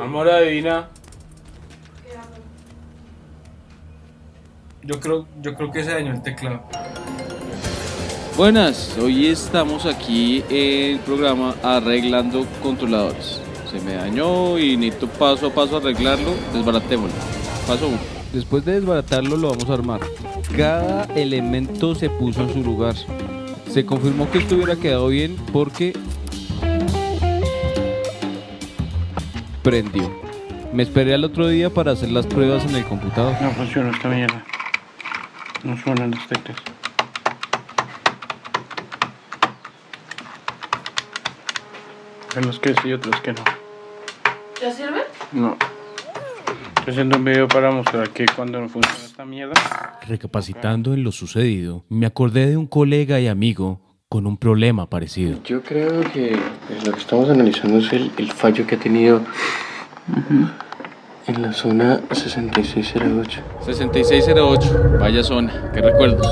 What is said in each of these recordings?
adivina. Yo creo, yo creo que se dañó el teclado. Buenas, hoy estamos aquí en el programa arreglando controladores. Se me dañó y necesito paso a paso arreglarlo, desbaratémoslo. Paso 1. Después de desbaratarlo lo vamos a armar. Cada elemento se puso en su lugar. Se confirmó que esto hubiera quedado bien porque prendió. Me esperé al otro día para hacer las pruebas en el computador. No funciona esta mierda. No suenan las teclas. Hay unos que sí y otros que no. ¿Ya sirve? No. Estoy haciendo un video para mostrar que cuando no funciona esta mierda. Recapacitando en lo sucedido, me acordé de un colega y amigo con un problema parecido. Yo creo que pues, lo que estamos analizando es el, el fallo que ha tenido en la zona 6608. 6608, vaya zona, qué recuerdos.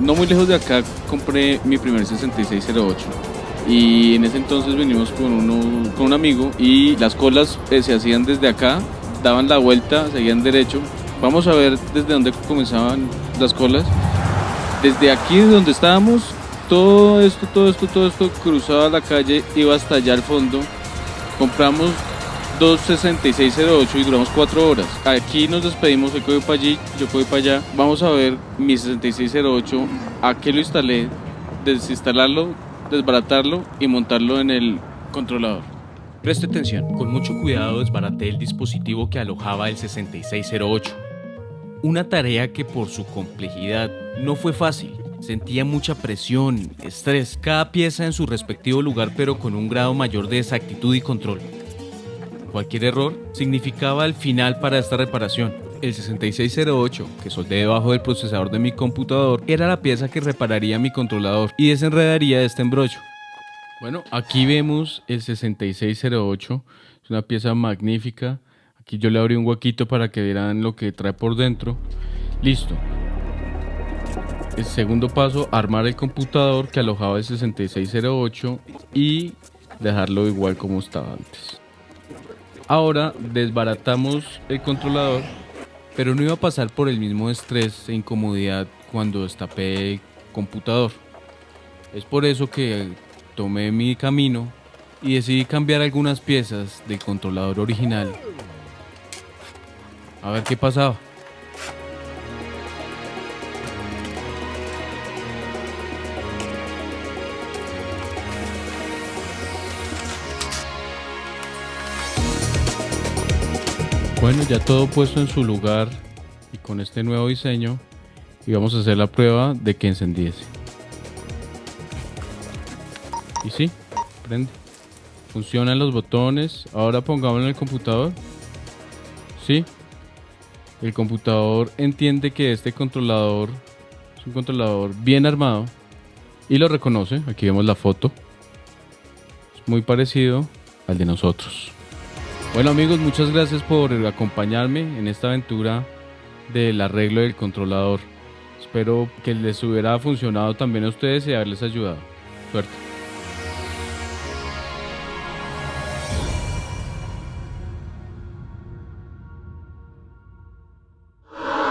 No muy lejos de acá compré mi primer 6608 y en ese entonces venimos con, uno, con un amigo y las colas eh, se hacían desde acá, daban la vuelta, seguían derecho. Vamos a ver desde dónde comenzaban las colas. Desde aquí donde estábamos, todo esto, todo esto, todo esto cruzaba la calle, iba hasta allá al fondo. Compramos dos 6608 y duramos cuatro horas. Aquí nos despedimos, él voy para allí, yo voy para allá. Vamos a ver mi 6608, a qué lo instalé, desinstalarlo, desbaratarlo y montarlo en el controlador. Preste atención, con mucho cuidado desbaraté el dispositivo que alojaba el 6608. Una tarea que por su complejidad no fue fácil. Sentía mucha presión, estrés, cada pieza en su respectivo lugar pero con un grado mayor de exactitud y control. Cualquier error significaba el final para esta reparación. El 6608, que soldé debajo del procesador de mi computador, era la pieza que repararía mi controlador y desenredaría este embrollo. Bueno, aquí vemos el 6608, es una pieza magnífica. Aquí yo le abrí un huequito para que vieran lo que trae por dentro. Listo. El segundo paso, armar el computador que alojaba el 6608 y dejarlo igual como estaba antes. Ahora desbaratamos el controlador, pero no iba a pasar por el mismo estrés e incomodidad cuando destapé el computador. Es por eso que tomé mi camino y decidí cambiar algunas piezas del controlador original. A ver qué pasaba. Bueno, ya todo puesto en su lugar y con este nuevo diseño y vamos a hacer la prueba de que encendiese. Y sí, prende. Funcionan los botones. Ahora pongámoslo en el computador. Sí. El computador entiende que este controlador es un controlador bien armado y lo reconoce. Aquí vemos la foto. Es muy parecido al de nosotros. Bueno amigos, muchas gracias por acompañarme en esta aventura del arreglo del controlador. Espero que les hubiera funcionado también a ustedes y haberles ayudado. Suerte.